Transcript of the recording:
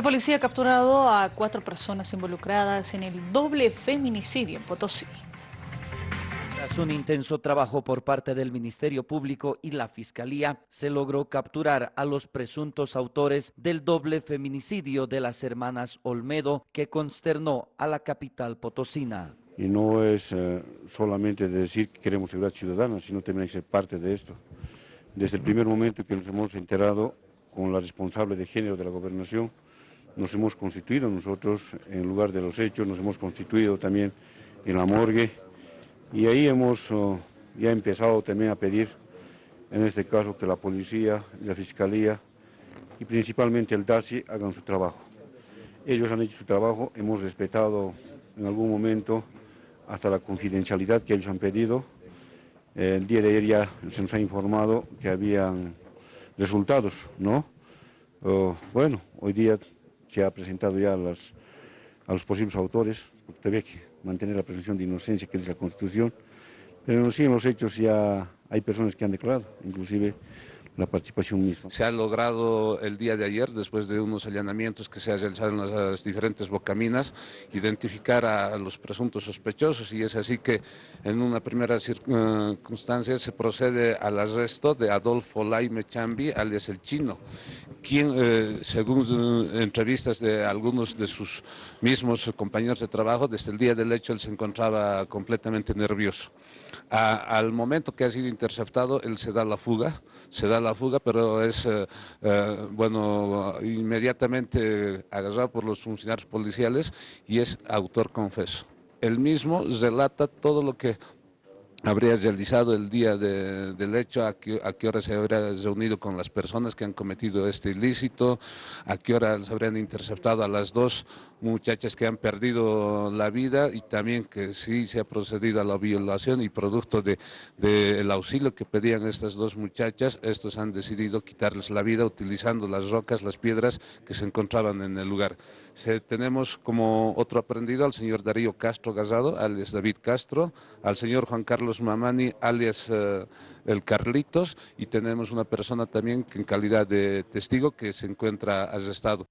La policía ha capturado a cuatro personas involucradas en el doble feminicidio en Potosí. Tras un intenso trabajo por parte del Ministerio Público y la Fiscalía, se logró capturar a los presuntos autores del doble feminicidio de las hermanas Olmedo que consternó a la capital potosina. Y no es eh, solamente decir que queremos seguridad ciudadana, sino también hay que ser parte de esto. Desde el primer momento que nos hemos enterado con la responsable de género de la gobernación, nos hemos constituido nosotros en lugar de los hechos, nos hemos constituido también en la morgue y ahí hemos oh, ya empezado también a pedir, en este caso, que la policía, la fiscalía y principalmente el DASI hagan su trabajo. Ellos han hecho su trabajo, hemos respetado en algún momento hasta la confidencialidad que ellos han pedido. El día de ayer ya se nos ha informado que habían resultados, ¿no? Oh, bueno, hoy día se ha presentado ya a, a los posibles autores, porque había que mantener la presunción de inocencia que dice la Constitución, pero sí en los hechos ya hay personas que han declarado, inclusive la participación misma. Se ha logrado el día de ayer, después de unos allanamientos que se han realizado en las diferentes bocaminas, identificar a los presuntos sospechosos y es así que en una primera circunstancia se procede al arresto de Adolfo Laime Chambi, alias el chino, quien, eh, según entrevistas de algunos de sus mismos compañeros de trabajo, desde el día del hecho él se encontraba completamente nervioso. al momento que ha sido interceptado, él se da la fuga, se da la fuga, pero es, eh, eh, bueno, inmediatamente agarrado por los funcionarios policiales y es autor confeso. Él mismo relata todo lo que habría realizado el día del hecho, a qué, a qué, hora se habría reunido con las personas que han cometido este ilícito, a qué hora se habrían interceptado a las dos muchachas que han perdido la vida y también que sí se ha procedido a la violación y producto del de, auxilio que pedían estas dos muchachas, estos han decidido quitarles la vida utilizando las rocas, las piedras que se encontraban en el lugar. tenemos como otro aprendido al señor Darío Castro Gazado, alias David Castro, al señor Juan Carlos Mamani, alias eh, el Carlitos, y tenemos una persona también que en calidad de testigo que se encuentra arrestado.